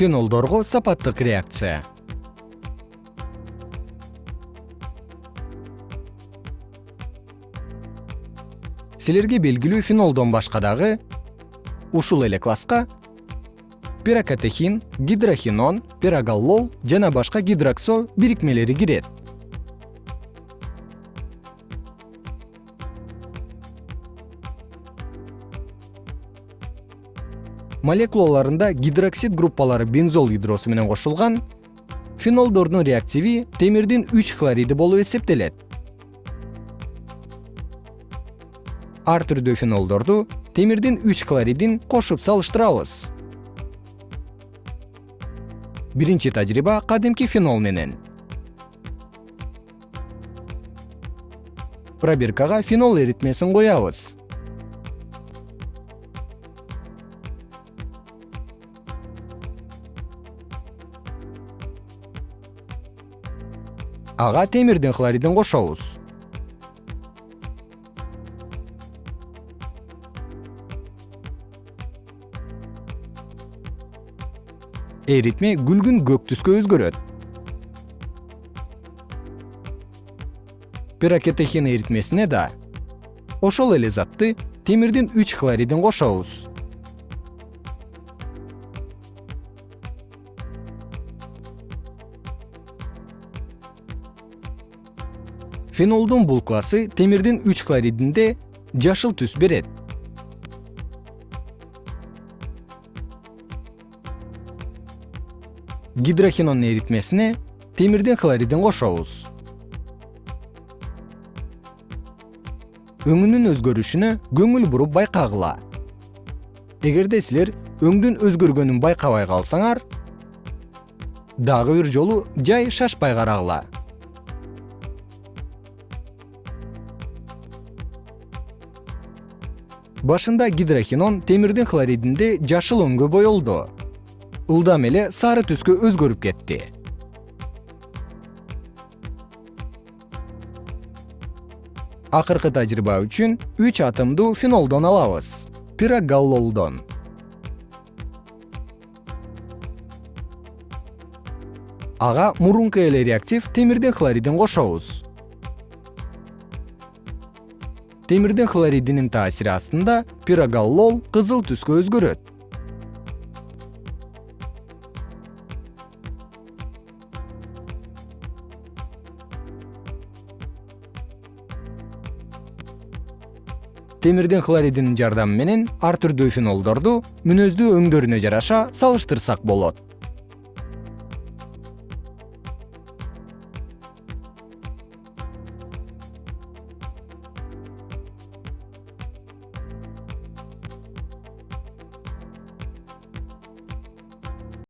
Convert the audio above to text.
фенолдорго сапаттык реакция. Силерге белгилүү фенолдон башка дагы ушул эле класска пирокатехин гидрохинон пирогаллол жана башка гидроксо бирикмелери кирет молекулаларында гидроксид группалары бензол ядросу менен кошулган. Фенолдордун реактиви темирдин үч хлориди болуп эсептелет. Ар түрдүү фенолдорду темирдин үч хлоридин кошуп салыштырабыз. Биринчи тажрыйба кадимки фенол менен. Пробиркага фенол эритмесин куябыз ага темирдин хлоридин кошобуз эритме күлгүн көк түскө өзгөрөт. Пирокетехин эритмесине да ошол эле затты темирдин үч хлоридин кошобуз фенолдун бул классы темирдин үч хлоридинде жашыл түс берет. Гидрохинонун эритмесине темирдин хлоридин кошобуз. Өңүнүн өзгөрүшүнө көңүл буруп байкагыла. Эгерде силер өңдүн өзгөргөнүн байкабай калсаңар дагы бир жолу жай шашпай карагыла башында гидрохинон темирдин хлоридинде жашыл өңгө боелду ылдам эле сары түскө өзгөрүп кетти. Акыркы тажрыйба үчүн үч атомдуу фенолдон алабыз. Пирогаллолдон. Ага мурунку эле реактив темирдин хлоридин кошобуз темирдин хлоридинин таасири астында пирогаллол кызыл түскө өзгөрөт. Темирдин хлоридинин жардамы менен ар түрдүү фенолдорду мүнөздүү өңдөрүнө жараша салыштырсак болот